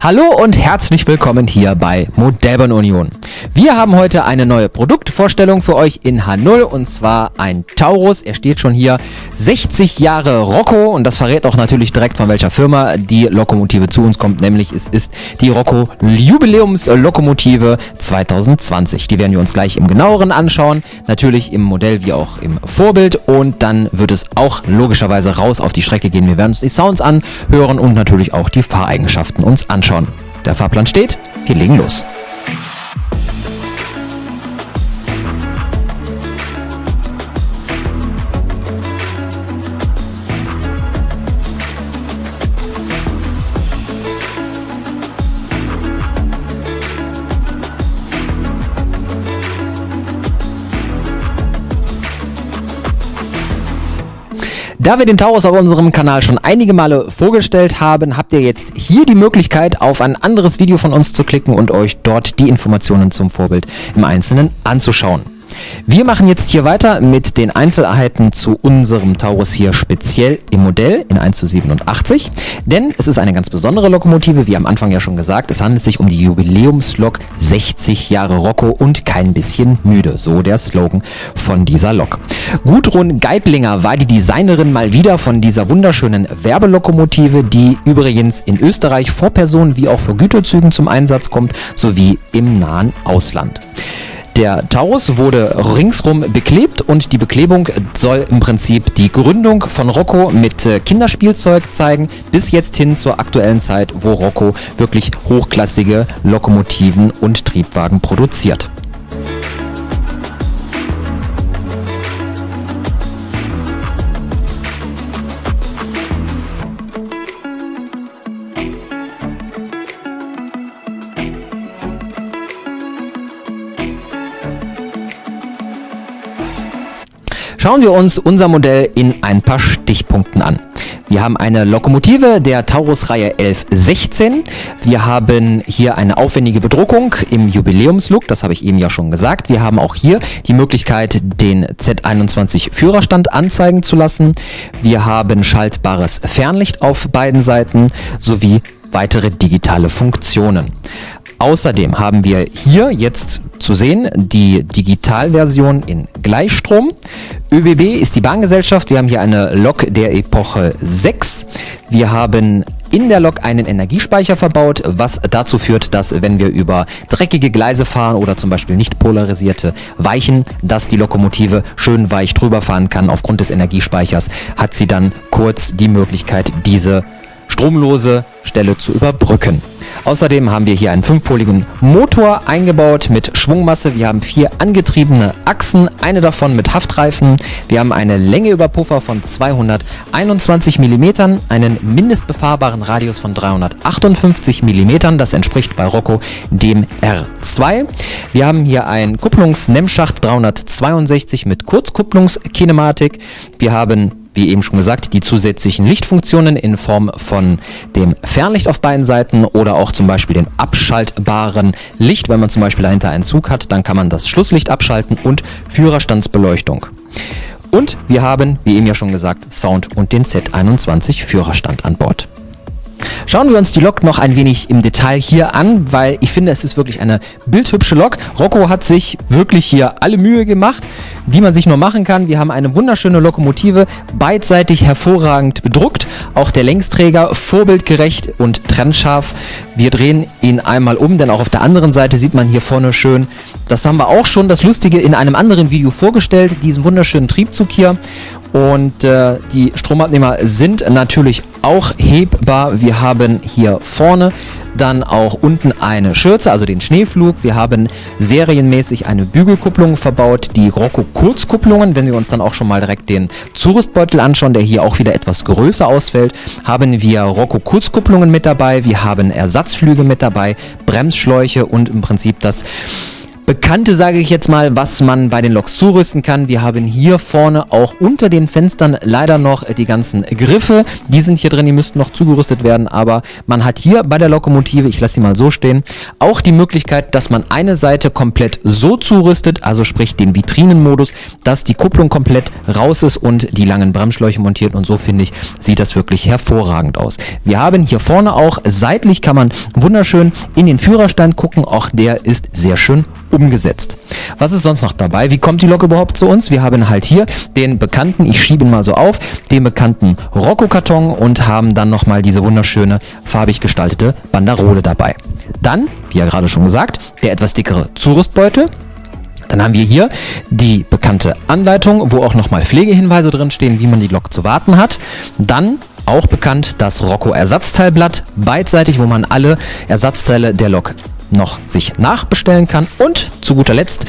Hallo und herzlich willkommen hier bei Modellbahn Union. Wir haben heute eine neue Produktvorstellung für euch in H0 und zwar ein Taurus. Er steht schon hier 60 Jahre Rocco und das verrät auch natürlich direkt von welcher Firma die Lokomotive zu uns kommt, nämlich es ist die Rocco Jubiläumslokomotive 2020. Die werden wir uns gleich im genaueren anschauen, natürlich im Modell wie auch im Vorbild und dann wird es auch logischerweise raus auf die Strecke gehen. Wir werden uns die Sounds anhören und natürlich auch die Fahreigenschaften uns anschauen. Der Fahrplan steht, wir legen los. Da wir den Taurus auf unserem Kanal schon einige Male vorgestellt haben, habt ihr jetzt hier die Möglichkeit, auf ein anderes Video von uns zu klicken und euch dort die Informationen zum Vorbild im Einzelnen anzuschauen. Wir machen jetzt hier weiter mit den Einzelheiten zu unserem Taurus hier speziell im Modell in 1 zu 87, denn es ist eine ganz besondere Lokomotive, wie am Anfang ja schon gesagt, es handelt sich um die Jubiläumslok 60 Jahre Rocco und kein bisschen müde, so der Slogan von dieser Lok. Gudrun Geiblinger war die Designerin mal wieder von dieser wunderschönen Werbelokomotive, die übrigens in Österreich vor Personen wie auch für Güterzügen zum Einsatz kommt, sowie im nahen Ausland. Der Taurus wurde ringsrum beklebt und die Beklebung soll im Prinzip die Gründung von Rocco mit äh, Kinderspielzeug zeigen, bis jetzt hin zur aktuellen Zeit, wo Rocco wirklich hochklassige Lokomotiven und Triebwagen produziert. Schauen wir uns unser Modell in ein paar Stichpunkten an. Wir haben eine Lokomotive der Taurus-Reihe 1116. Wir haben hier eine aufwendige Bedruckung im Jubiläumslook, das habe ich eben ja schon gesagt. Wir haben auch hier die Möglichkeit, den Z21 Führerstand anzeigen zu lassen. Wir haben schaltbares Fernlicht auf beiden Seiten sowie weitere digitale Funktionen. Außerdem haben wir hier jetzt zu sehen die Digitalversion in Gleichstrom. ÖBB ist die Bahngesellschaft. Wir haben hier eine Lok der Epoche 6. Wir haben in der Lok einen Energiespeicher verbaut, was dazu führt, dass wenn wir über dreckige Gleise fahren oder zum Beispiel nicht polarisierte Weichen, dass die Lokomotive schön weich drüber fahren kann. Aufgrund des Energiespeichers hat sie dann kurz die Möglichkeit, diese stromlose Stelle zu überbrücken. Außerdem haben wir hier einen fünfpoligen Motor eingebaut mit Schwungmasse. Wir haben vier angetriebene Achsen, eine davon mit Haftreifen. Wir haben eine Länge über Puffer von 221 mm, einen mindestbefahrbaren Radius von 358 mm. Das entspricht bei Rocco dem R2. Wir haben hier einen Kupplungs-Nemmschacht 362 mit Kurzkupplungskinematik. Wir haben wie eben schon gesagt, die zusätzlichen Lichtfunktionen in Form von dem Fernlicht auf beiden Seiten oder auch zum Beispiel dem abschaltbaren Licht. Wenn man zum Beispiel dahinter einen Zug hat, dann kann man das Schlusslicht abschalten und Führerstandsbeleuchtung. Und wir haben, wie eben ja schon gesagt, Sound und den Z21 Führerstand an Bord. Schauen wir uns die Lok noch ein wenig im Detail hier an, weil ich finde, es ist wirklich eine bildhübsche Lok. Rocco hat sich wirklich hier alle Mühe gemacht, die man sich nur machen kann. Wir haben eine wunderschöne Lokomotive, beidseitig hervorragend bedruckt. Auch der Längsträger vorbildgerecht und trennscharf. Wir drehen ihn einmal um, denn auch auf der anderen Seite sieht man hier vorne schön, das haben wir auch schon das Lustige in einem anderen Video vorgestellt, diesen wunderschönen Triebzug hier. Und äh, die Stromabnehmer sind natürlich auch hebbar. Wir haben hier vorne dann auch unten eine Schürze, also den Schneeflug. Wir haben serienmäßig eine Bügelkupplung verbaut, die Rocco Kurzkupplungen. Wenn wir uns dann auch schon mal direkt den Zurüstbeutel anschauen, der hier auch wieder etwas größer ausfällt, haben wir Rocco Kurzkupplungen mit dabei. Wir haben Ersatzflüge mit dabei, Bremsschläuche und im Prinzip das Bekannte, sage ich jetzt mal, was man bei den Loks zurüsten kann. Wir haben hier vorne auch unter den Fenstern leider noch die ganzen Griffe. Die sind hier drin, die müssten noch zugerüstet werden, aber man hat hier bei der Lokomotive, ich lasse sie mal so stehen, auch die Möglichkeit, dass man eine Seite komplett so zurüstet, also sprich den Vitrinenmodus, dass die Kupplung komplett raus ist und die langen Bremsschläuche montiert und so finde ich, sieht das wirklich hervorragend aus. Wir haben hier vorne auch, seitlich kann man wunderschön in den Führerstand gucken, auch der ist sehr schön umgesetzt. Was ist sonst noch dabei? Wie kommt die Lok überhaupt zu uns? Wir haben halt hier den bekannten, ich schiebe ihn mal so auf, den bekannten Rocco-Karton und haben dann nochmal diese wunderschöne farbig gestaltete Banderole dabei. Dann, wie ja gerade schon gesagt, der etwas dickere Zurüstbeutel, dann haben wir hier die bekannte Anleitung, wo auch nochmal Pflegehinweise drin stehen, wie man die Lok zu warten hat. Dann auch bekannt das Rocco Ersatzteilblatt, beidseitig, wo man alle Ersatzteile der Lok noch sich nachbestellen kann. Und zu guter Letzt,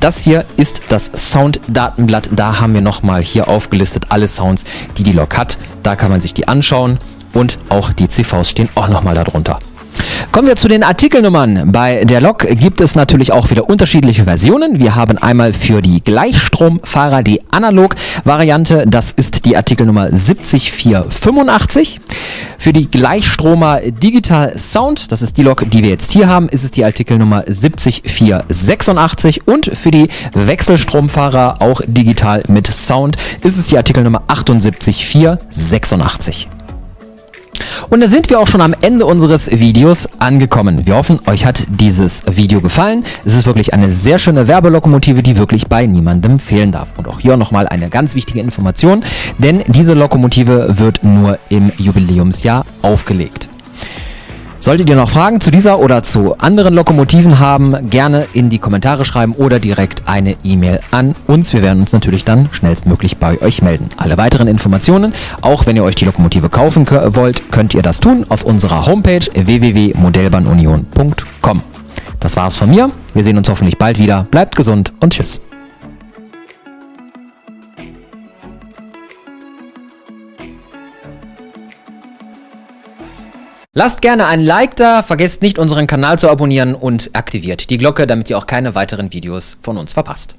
das hier ist das Sound-Datenblatt. Da haben wir nochmal hier aufgelistet alle Sounds, die die Lok hat. Da kann man sich die anschauen und auch die CVs stehen auch nochmal darunter. Kommen wir zu den Artikelnummern. Bei der Lok gibt es natürlich auch wieder unterschiedliche Versionen. Wir haben einmal für die Gleichstromfahrer die Analog-Variante. Das ist die Artikelnummer 70485. Für die Gleichstromer Digital Sound, das ist die Lok, die wir jetzt hier haben, ist es die Artikelnummer 70486. Und für die Wechselstromfahrer, auch digital mit Sound, ist es die Artikelnummer 78486. Und da sind wir auch schon am Ende unseres Videos angekommen. Wir hoffen, euch hat dieses Video gefallen. Es ist wirklich eine sehr schöne Werbelokomotive, die wirklich bei niemandem fehlen darf. Und auch hier nochmal eine ganz wichtige Information, denn diese Lokomotive wird nur im Jubiläumsjahr aufgelegt. Solltet ihr noch Fragen zu dieser oder zu anderen Lokomotiven haben, gerne in die Kommentare schreiben oder direkt eine E-Mail an uns. Wir werden uns natürlich dann schnellstmöglich bei euch melden. Alle weiteren Informationen, auch wenn ihr euch die Lokomotive kaufen wollt, könnt ihr das tun auf unserer Homepage www.modellbahnunion.com. Das war's von mir. Wir sehen uns hoffentlich bald wieder. Bleibt gesund und tschüss. Lasst gerne ein Like da, vergesst nicht unseren Kanal zu abonnieren und aktiviert die Glocke, damit ihr auch keine weiteren Videos von uns verpasst.